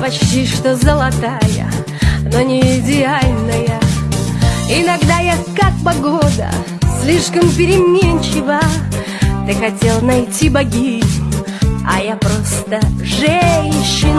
Почти что золотая, но не идеальная. Иногда я как погода, слишком переменчива. Ты хотел найти богиню, а я просто женщина.